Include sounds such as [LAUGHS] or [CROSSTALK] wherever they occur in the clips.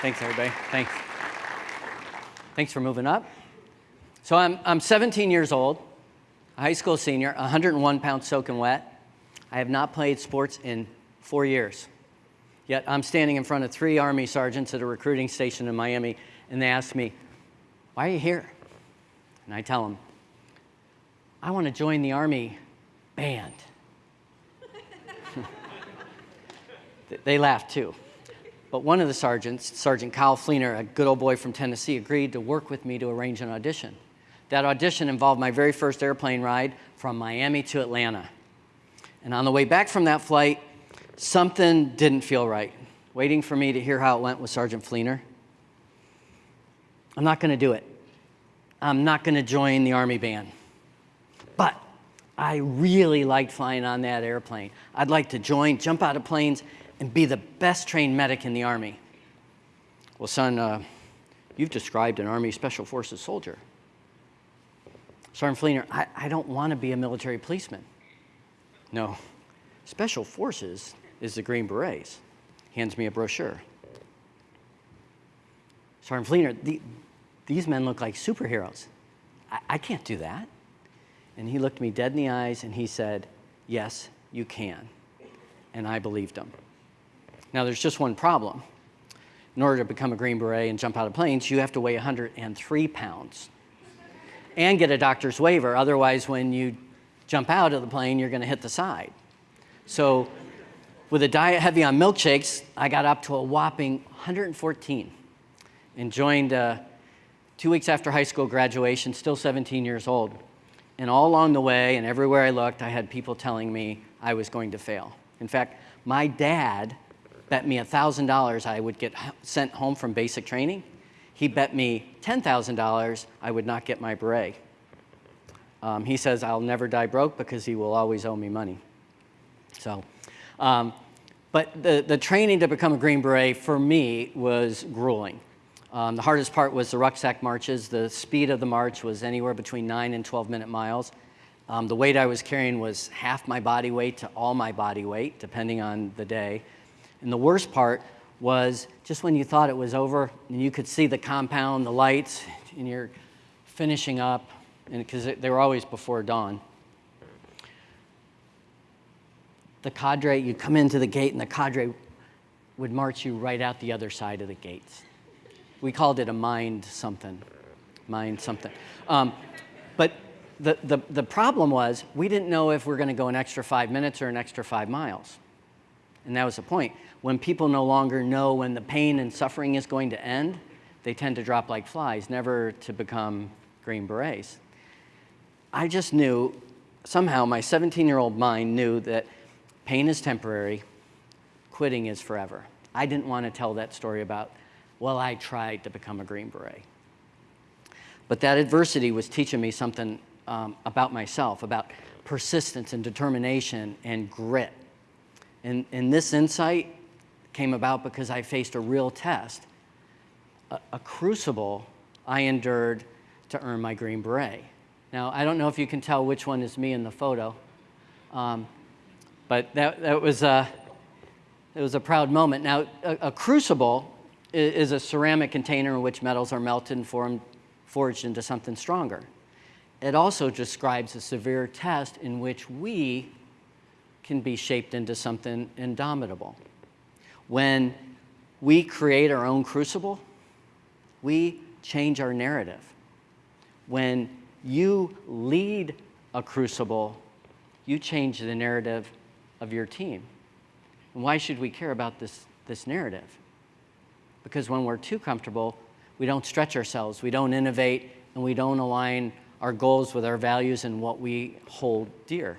Thanks, everybody. Thanks. Thanks for moving up. So I'm, I'm 17 years old, a high school senior, 101 pounds soaking wet. I have not played sports in four years. Yet I'm standing in front of three Army sergeants at a recruiting station in Miami, and they ask me, why are you here? And I tell them, I want to join the Army band. [LAUGHS] they laugh too. But one of the sergeants, Sergeant Kyle Fleener, a good old boy from Tennessee, agreed to work with me to arrange an audition. That audition involved my very first airplane ride from Miami to Atlanta. And on the way back from that flight, something didn't feel right. Waiting for me to hear how it went with Sergeant Fleener. I'm not going to do it. I'm not going to join the Army band. But I really liked flying on that airplane. I'd like to join, jump out of planes, and be the best trained medic in the Army. Well, son, uh, you've described an Army Special Forces soldier. Sergeant Fleener, I, I don't want to be a military policeman. No, Special Forces is the Green Berets. Hands me a brochure. Sergeant Fleener, the, these men look like superheroes. I, I can't do that. And he looked me dead in the eyes and he said, yes, you can. And I believed him. Now there's just one problem. In order to become a Green Beret and jump out of planes, you have to weigh 103 pounds and get a doctor's waiver. Otherwise, when you jump out of the plane, you're gonna hit the side. So with a diet heavy on milkshakes, I got up to a whopping 114 and joined uh, two weeks after high school graduation, still 17 years old. And all along the way and everywhere I looked, I had people telling me I was going to fail. In fact, my dad bet me $1,000 I would get sent home from basic training. He bet me $10,000 I would not get my beret. Um, he says I'll never die broke because he will always owe me money. So, um, but the, the training to become a Green Beret for me was grueling. Um, the hardest part was the rucksack marches. The speed of the march was anywhere between 9 and 12 minute miles. Um, the weight I was carrying was half my body weight to all my body weight, depending on the day. And the worst part was just when you thought it was over and you could see the compound, the lights, and you're finishing up, because they were always before dawn. The cadre, you'd come into the gate and the cadre would march you right out the other side of the gates. We called it a mind something, mind something. Um, but the, the, the problem was we didn't know if we are going to go an extra five minutes or an extra five miles. And that was the point. When people no longer know when the pain and suffering is going to end, they tend to drop like flies, never to become Green Berets. I just knew, somehow my 17-year-old mind knew that pain is temporary, quitting is forever. I didn't want to tell that story about, well, I tried to become a Green Beret. But that adversity was teaching me something um, about myself, about persistence and determination and grit. And, and this insight came about because I faced a real test, a, a crucible I endured to earn my Green Beret. Now, I don't know if you can tell which one is me in the photo, um, but that, that was, a, it was a proud moment. Now, a, a crucible is, is, a ceramic container in which metals are melted and formed, forged into something stronger. It also describes a severe test in which we can be shaped into something indomitable. When we create our own crucible, we change our narrative. When you lead a crucible, you change the narrative of your team. And why should we care about this, this narrative? Because when we're too comfortable, we don't stretch ourselves, we don't innovate, and we don't align our goals with our values and what we hold dear.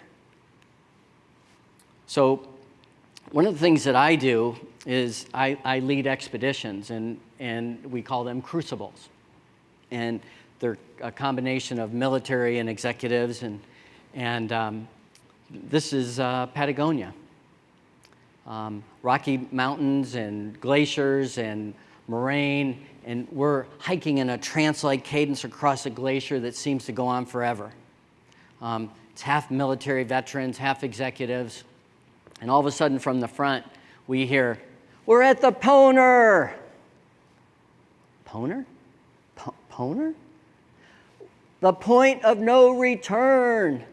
So one of the things that I do is I, I lead expeditions, and, and we call them crucibles. And they're a combination of military and executives, and, and um, this is uh, Patagonia. Um, Rocky Mountains and glaciers and moraine, and we're hiking in a trance-like cadence across a glacier that seems to go on forever. Um, it's half military veterans, half executives, and all of a sudden from the front, we hear, we're at the Poner. Poner? Poner? The point of no return.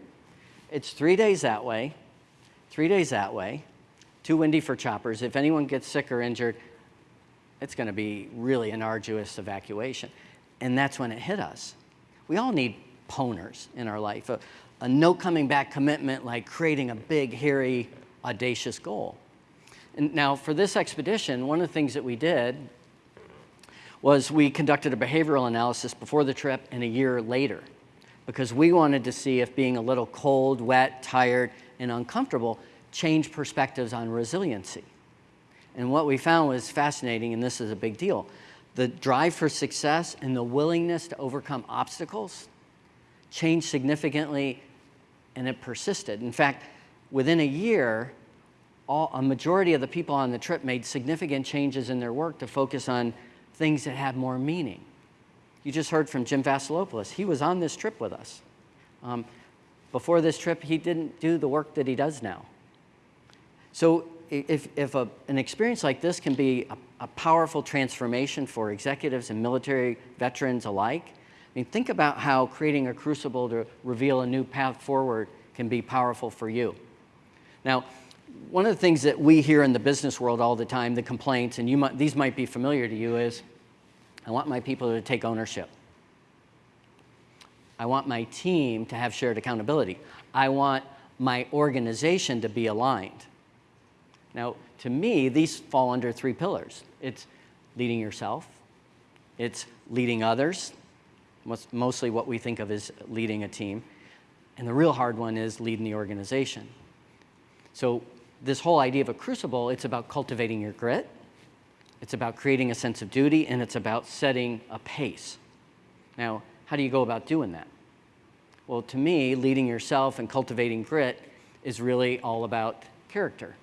It's three days that way, three days that way, too windy for choppers. If anyone gets sick or injured, it's going to be really an arduous evacuation. And that's when it hit us. We all need poners in our life, a, a no coming back commitment like creating a big, hairy, audacious goal. And now, for this expedition, one of the things that we did was we conducted a behavioral analysis before the trip and a year later because we wanted to see if being a little cold, wet, tired, and uncomfortable changed perspectives on resiliency. And what we found was fascinating, and this is a big deal. The drive for success and the willingness to overcome obstacles changed significantly and it persisted. In fact, within a year, all, a majority of the people on the trip made significant changes in their work to focus on things that had more meaning. You just heard from Jim Vasilopoulos. He was on this trip with us. Um, before this trip, he didn't do the work that he does now. So if, if a, an experience like this can be a, a, powerful transformation for executives and military veterans alike, I mean, think about how creating a crucible to reveal a new path forward can be powerful for you. Now, one of the things that we hear in the business world all the time, the complaints, and you might, these might be familiar to you, is I want my people to take ownership. I want my team to have shared accountability. I want my organization to be aligned. Now, to me, these fall under three pillars. It's leading yourself, it's leading others, mostly what we think of as leading a team, and the real hard one is leading the organization. So this whole idea of a crucible, it's about cultivating your grit, it's about creating a sense of duty, and it's about setting a pace. Now, how do you go about doing that? Well, to me, leading yourself and cultivating grit is really all about character.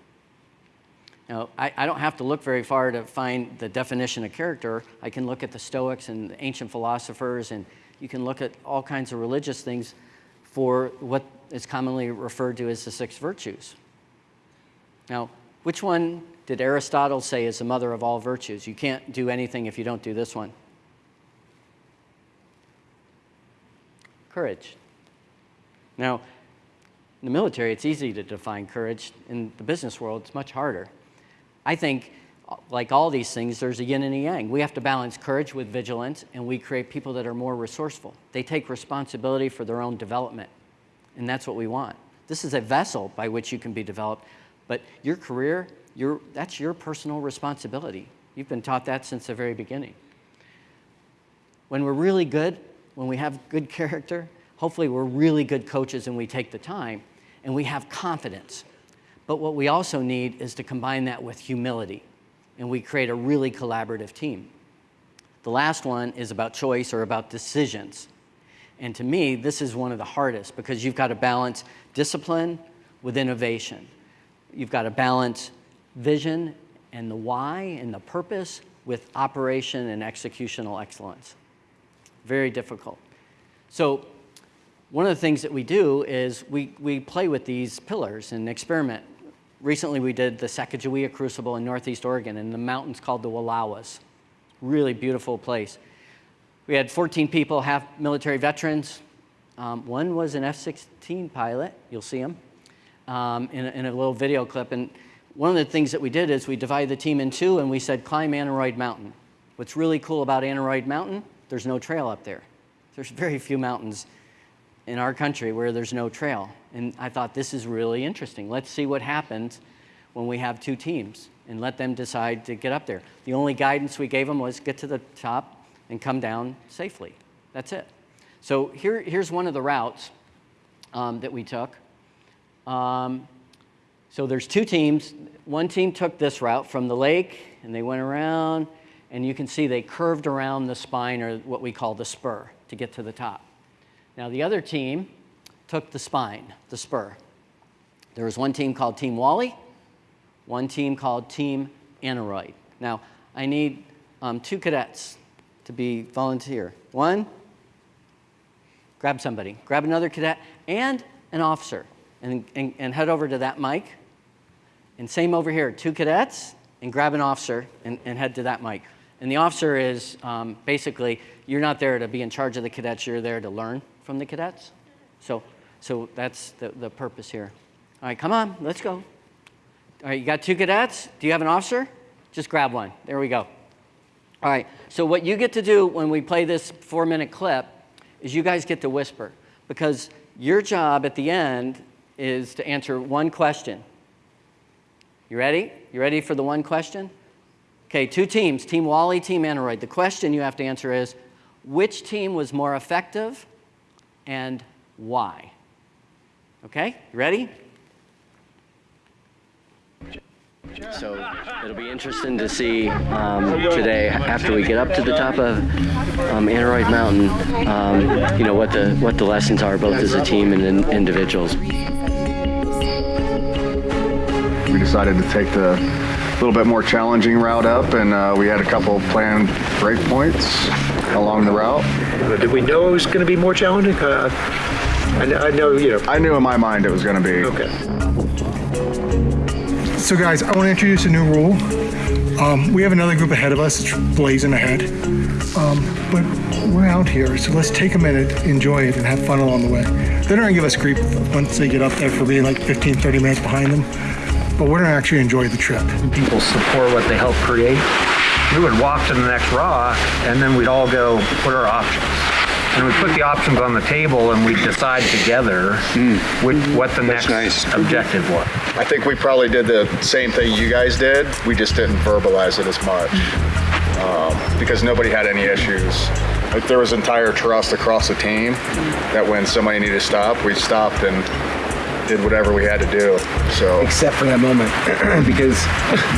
Now, I, I, don't have to look very far to find the definition of character. I can look at the Stoics and the ancient philosophers, and you can look at all kinds of religious things for what is commonly referred to as the six virtues. Now, which one did Aristotle say is the mother of all virtues? You can't do anything if you don't do this one. Courage. Now, in the military, it's easy to define courage. In the business world, it's much harder. I think, like all these things, there's a yin and a yang. We have to balance courage with vigilance, and we create people that are more resourceful. They take responsibility for their own development, and that's what we want. This is a vessel by which you can be developed, but your career, your, that's your personal responsibility. You've been taught that since the very beginning. When we're really good, when we have good [LAUGHS] character, hopefully we're really good coaches and we take the time and we have confidence but what we also need is to combine that with humility, and we create a really collaborative team. The last one is about choice or about decisions. And to me, this is one of the hardest because you've got to balance discipline with innovation. You've got to balance vision and the why and the purpose with operation and executional excellence. Very difficult. So one of the things that we do is we, we play with these pillars and experiment recently we did the Sacagawea Crucible in Northeast Oregon in the mountains called the Wallowas. Really beautiful place. We had 14 people, half military veterans. Um, one was an F-16 pilot, you'll see him, um, in, a, in, a, little video clip. And one of the things that we did is we divided the team in two and we said climb Aneroid Mountain. What's really cool about Aneroid Mountain, there's no trail up there. There's very few mountains in our country where there's no trail. And I thought this is really interesting. Let's see what happens when we have two teams and let them decide to get up there. The only guidance we gave them was get to the top and come down safely. That's it. So here, here's one of the routes um, that we took. Um, so there's two teams. One team took this route from the lake and they went around and you can see they curved around the spine or what we call the spur to get to the top. Now the other team took the spine, the spur. There was one team called Team Wally, one team called Team Aneroid. Now I need um, two cadets to be volunteer. One, grab somebody, grab another cadet and an officer and, and, and head over to that mic. And same over here, two cadets and grab an officer and, and head to that mic. And the officer is um, basically, you're not there to be in charge of the cadets, you're there to learn from the cadets. So, so that's the, the purpose here. All right, come on, let's go. All right, you got two cadets? Do you have an officer? Just grab one. There we go. All right, so what you get to do when we play this four minute clip is you guys get to whisper because your job at the end is to answer one question. You ready? You ready for the one question? Okay, two teams, Team Wally, Team Aneroid. The question you have to answer is, which team was more effective and why? Okay, you ready? So it'll be interesting to see um, today, after we get up to the top of um, Aneroid Mountain, um, you know, what the, what the lessons are, both as a team and in individuals. We decided to take the little bit more challenging route up, and uh, we had a couple planned break points along the route. Did we know it was going to be more challenging? Uh, I, I know, you know. I knew in my mind it was going to be. Okay. So guys, I want to introduce a new rule. Um, we have another group ahead of us, blazing ahead. Um, but we're out here, so let's take a minute, enjoy it, and have fun along the way. They're not gonna give us grief once they get up there for being like 15, 30 minutes behind them, but we're gonna actually enjoy the trip. People support what they help create. We would walk to the next rock, and then we'd all go, what are our options? And we put the options on the table, and we decide together which, what the next objective was. I think we probably did the same thing you guys did. We just didn't verbalize it as much um, because nobody had any issues. Like there was entire trust across the team that when somebody needed to stop, we stopped and did whatever we had to do. So except for that moment [CLEARS THROAT] because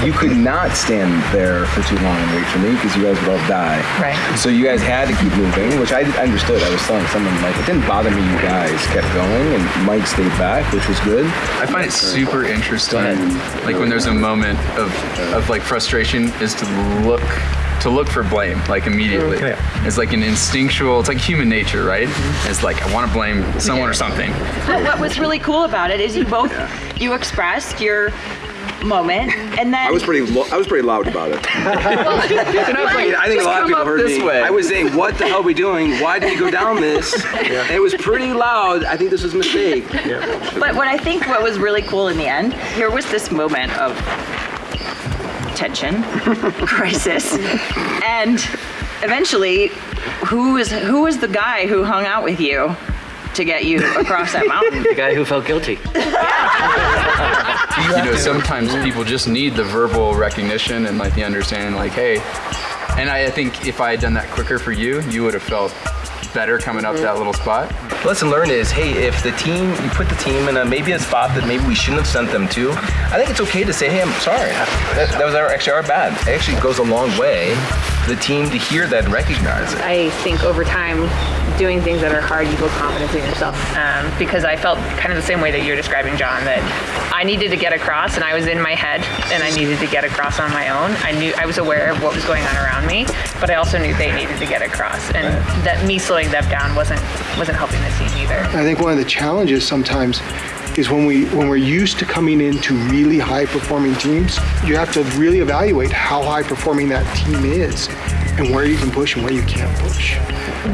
you could not stand there for too long and wait for me because you guys would all die. Right. So you guys had to keep moving, which I I understood. I was telling someone like it didn't bother me. You guys kept going and Mike stayed back, which was good. I find it super interesting, like when there's a moment of, of like frustration, is to look to look for blame like immediately. Okay. It's like an instinctual. It's like human nature, right? It's like I want to blame someone or something. But what was really cool about it is you both you expressed your moment and then I was pretty. Lo- I was pretty loud about it. [LAUGHS] I think a lot of people heard this me. way. I was saying, "What the hell are we doing? Why did we go down this?" And it was pretty loud. I think this was a mistake. but what I think what was really cool in the end here was this moment of tension [LAUGHS] crisis and eventually who was who was the guy who hung out with you to get you across that mountain [LAUGHS] The guy who felt guilty. [LAUGHS] you know, sometimes people just need the verbal recognition and like the understanding, like, hey. And I, I think if I had done that quicker for you, you would have felt better coming up that little spot. Lesson learned is, hey, if the team, you put the team in a maybe a spot that maybe we shouldn't have sent them to, I think it's okay to say, hey, I'm sorry. That, that was our, actually our bad. It actually goes a long way the team to hear that and recognize it. I think over time, doing things that are hard, you build confidence in yourself. Um, because I felt kind of the same way that you're describing, John, that I needed to get across and I was in my head and I needed to get across on my own. I knew I was aware of what was going on around me, but I also knew they needed to get across. And that me slowing them down wasn't wasn't helping the team either. I think one of the challenges sometimes is when we when we're used to coming into really high performing teams, you have to really evaluate how high performing that team is and where you can push and where you can't push.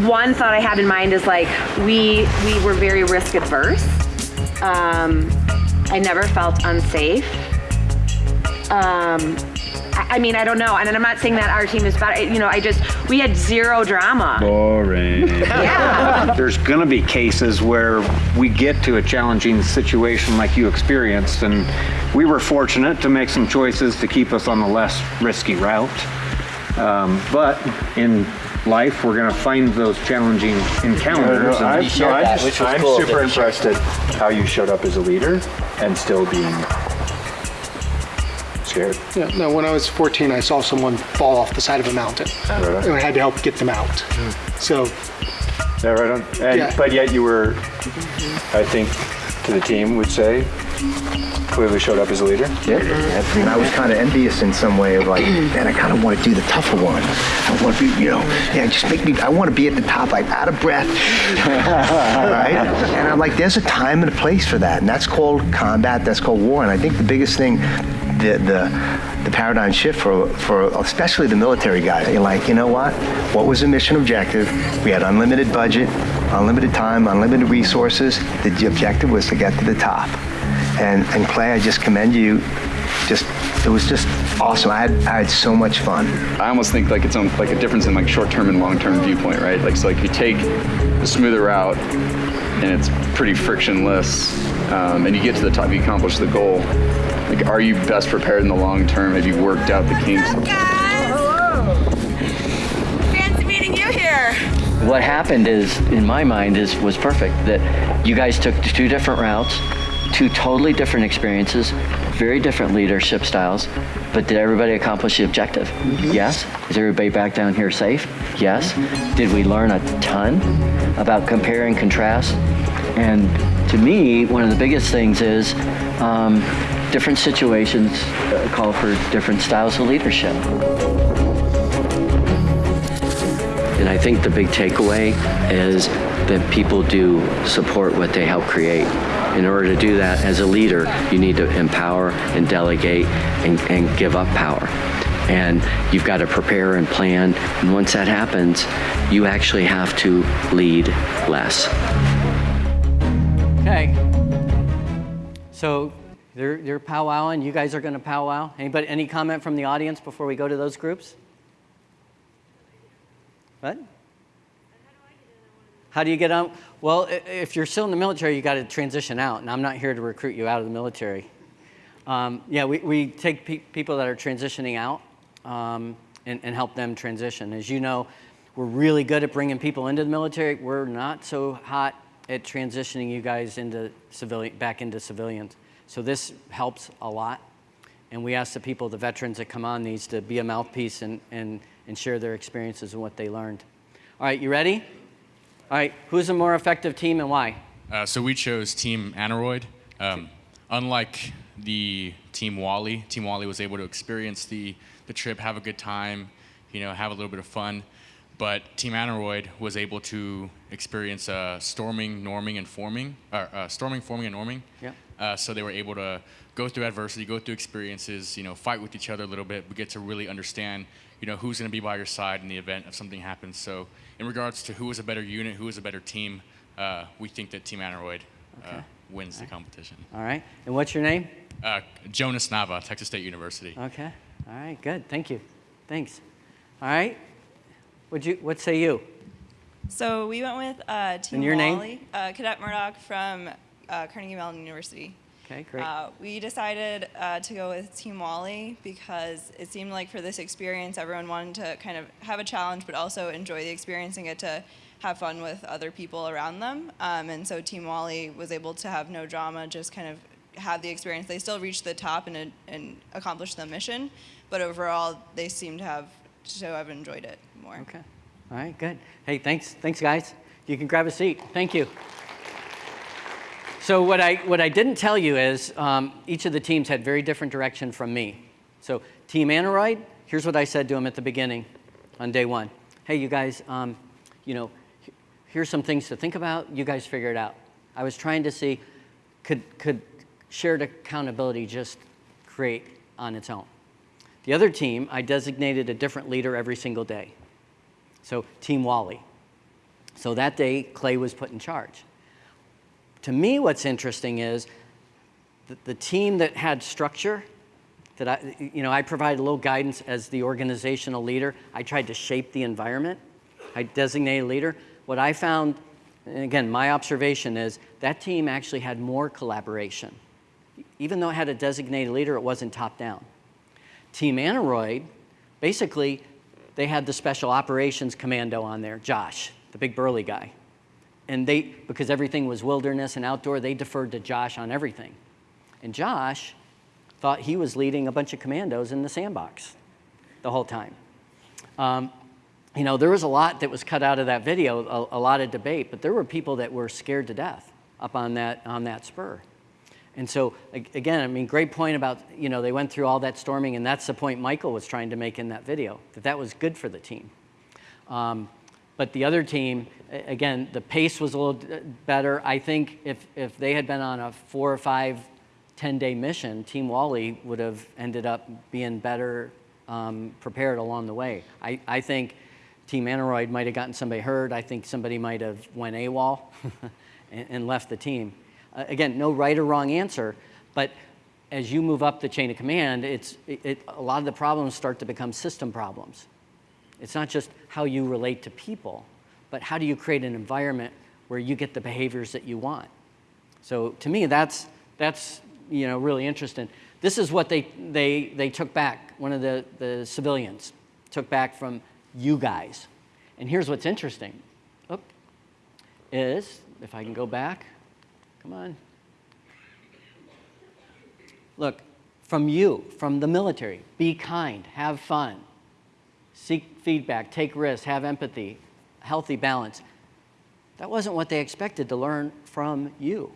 one thought I had in mind is like we we were very risk adverse. Um, I never felt unsafe. Um, I, I mean, I don't know, and I'm not saying that our team is bad. You know, I just we had zero drama. Boring. [LAUGHS] Yeah. There's going to be cases where we get to a challenging situation like you experienced, and we were fortunate to make some choices to keep us on the less risky route. Um, but in life, we're going to find those challenging encounters. and- You shared that, which was I'm cool. super impressed at how you showed up as a leader and still being scared. Yeah, no, when I was 14, I saw someone fall off the side of a mountain, Right. and I had to help get them out. Hmm. So Yeah, right on. And, Yeah. But yet you were, I think, to the team would say, clearly showed up as a leader. Yeah, and I was kind of envious in some way of like, hmm. man, I kind of want to do the tougher one. I want to be, you know, yeah, just make me. I want to be at the top, like out of breath, [LAUGHS] right? And I'm like, there's a time and a place for that, and that's called combat. That's called war. And I think the biggest thing, the the the paradigm shift for for especially the military guys. You're like, you know what? What was the mission objective? We had unlimited budget, unlimited time, unlimited resources. The objective was to get to the top. And, and Clay, I just commend you. Just it was just awesome. I had I had so much fun. I almost think like it's on like a difference in like short-term and long-term viewpoint, right? Like so, like you take the smoother route, and it's pretty frictionless, um, and you get to the top, you accomplish the goal. Like, are you best prepared in the long term? Have you worked out the kinks? Guys, hello. Fancy meeting you here. What happened is, in my mind, is was perfect. That you guys took two different routes, two totally different experiences, very different leadership styles, but did everybody accomplish the objective? Yes. Is everybody back down here safe? Yes. Did we learn a ton about compare and contrast? And to me, one of the biggest things is um, different situations uh, call for different styles of leadership. And I think the big takeaway is that people do support what they help create. In order to do that, as a leader, you need to empower and delegate and, and give up power. And you've got to prepare and plan. And once that happens, you actually have to lead less. Okay. So they're, they're powwowing. You guys are going to powwow. Anybody, any comment from the audience before we go to those groups? What? How do you get on? Well, if you're still in the military, you got to transition out, and I'm not here to recruit you out of the military. Um, yeah, we, we take pe- people that are transitioning out um, and, and help them transition. As you know, we're really good at bringing people into the military. We're not so hot at transitioning you guys into civilian, back into civilians. So this helps a lot. And we ask the people, the veterans that come on these, to be a mouthpiece and, and, and share their experiences and what they learned. All right, you ready? All right, who's a more effective team and why? Uh, so we chose Team Aneroid. Um, unlike the Team Wally, Team Wally was able to experience the, the trip, have a good time, you know, have a little bit of fun. But Team Aneroid was able to experience uh, storming, norming, and forming, or uh, storming, forming, and norming. Yeah. Uh, so they were able to go through adversity, go through experiences, you know, fight with each other a little bit, but get to really understand, you know, who's going to be by your side in the event of something happens. So in regards to who is a better unit, who is a better team, uh, we think that Team Aneroid uh, Okay. wins the competition. All right, and what's your name? Uh, Jonas Nava, Texas State University. Okay, all right, good, thank you. Thanks. All right, What'd you, what say you? So we went with uh, Team And your name? Wally, Uh, Cadet Murdoch from uh, Carnegie Mellon University. Okay, great. Uh, we decided uh, to go with Team Wally because it seemed like for this experience, everyone wanted to kind of have a challenge, but also enjoy the experience and get to have fun with other people around them. Um, and so Team Wally was able to have no drama, just kind of have the experience. They still reached the top and, and accomplished the mission, but overall, they seem to have to have enjoyed it more. Okay. All right, good. Hey, thanks, thanks, guys. You can grab a seat. Thank you. So what I what I didn't tell you is um, each of the teams had very different direction from me. So Team Aneroid, here's what I said to them at the beginning, on day one. Hey, you guys, um, you know, here's some things to think about. You guys figure it out. I was trying to see, could could shared accountability just create on its own? The other team, I designated a different leader every single day. So Team Wally. So that day, Clay was put in charge. To me, what's interesting is that the team that had structure, that I, you know, I provided a little guidance as the organizational leader. I tried to shape the environment. I designated a leader. What I found, and again, my observation is that team actually had more collaboration. Even though it had a designated leader, it wasn't top down. Team Aneroid, basically, they had the special operations commando on there, Josh, the big burly guy. And they, because everything was wilderness and outdoor, they deferred to Josh on everything. And Josh thought he was leading a bunch of commandos in the sandbox the whole time. Um, you know, there was a lot that was cut out of that video, a, a lot of debate, but there were people that were scared to death up on that, on that spur. And so again, I mean, great point about, you know, they went through all that storming and that's the point Michael was trying to make in that video, that that was good for the team. Um, but the other team, again, the pace was a little better. I think if, if they had been on a four or five, 10 day mission, Team Wally would have ended up being better um, prepared along the way. I, I think Team Aneroid might have gotten somebody hurt. I think somebody might have went AWOL [LAUGHS] and, and left the team. Uh, again, no right or wrong answer, but as you move up the chain of command, it's, it, it, a lot of the problems start to become system problems. It's not just how you relate to people, but how do you create an environment where you get the behaviors that you want. So to me, that's, that's you know, really interesting. This is what they, they, they took back, one of the, the civilians took back from you guys. And here's what's interesting, Oop, is, if I can go back, come on. Look, from you, from the military, be kind, have fun, seek feedback, take risks, have empathy, healthy balance. That wasn't what they expected to learn from you.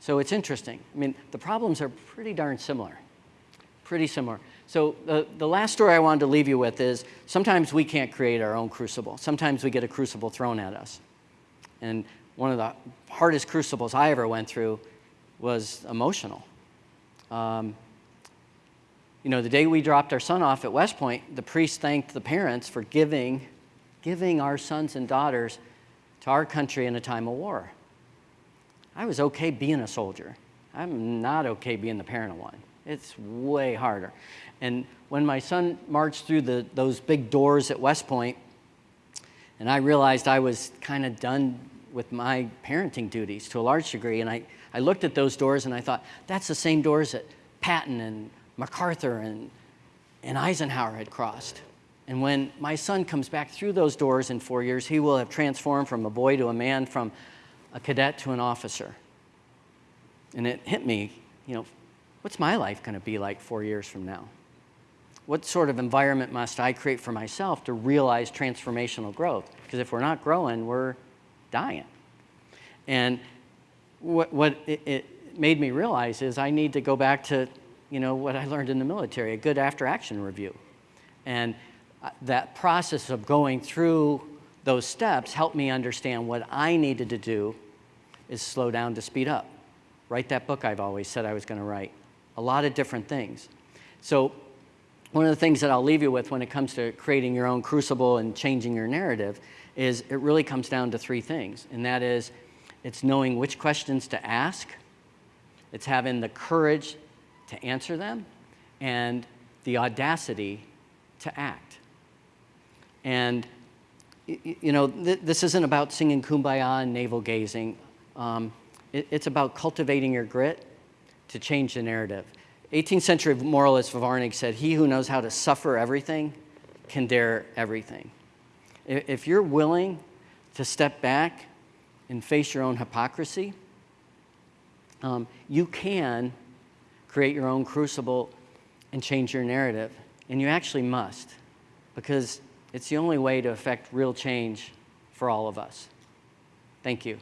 So it's interesting. I mean, the problems are pretty darn similar, pretty similar. So the, the last story I wanted to leave you with is sometimes we can't create our own crucible. Sometimes we get a crucible thrown at us. And one of the hardest crucibles I ever went through was emotional. Um, you know, the day we dropped our son off at West Point, the priest thanked the parents for giving, giving our sons and daughters to our country in a time of war. I was okay being a soldier. I'm not okay being the parent of one. It's way harder. And when my son marched through the, those big doors at West Point, and I realized I was kind of done with my parenting duties to a large degree, and I, I looked at those doors and I thought, that's the same doors that Patton and MacArthur and, and Eisenhower had crossed. And when my son comes back through those doors in four years, he will have transformed from a boy to a man, from a cadet to an officer. And it hit me, you know, what's my life going to be like four years from now? What sort of environment must I create for myself to realize transformational growth? Because if we're not growing, we're dying. And what, what it, it made me realize is I need to go back to, you know, what I learned in the military, a good after-action review. And uh, that process of going through those steps helped me understand what I needed to do is slow down to speed up. Write that book I've always said I was going to write. A lot of different things. So one of the things that I'll leave you with when it comes to creating your own crucible and changing your narrative is it really comes down to three things. And that is, it's knowing which questions to ask, it's having the courage to answer them, and the audacity to act. And you know, th this isn't about singing kumbaya and navel gazing. Um, it, it's about cultivating your grit to change the narrative. 18th century moralist Vauvenargues said, he who knows how to suffer everything can dare everything. If, if you're willing to step back and face your own hypocrisy, um, you can create your own crucible and change your narrative. And you actually must, because it's the only way to affect real change for all of us. Thank you.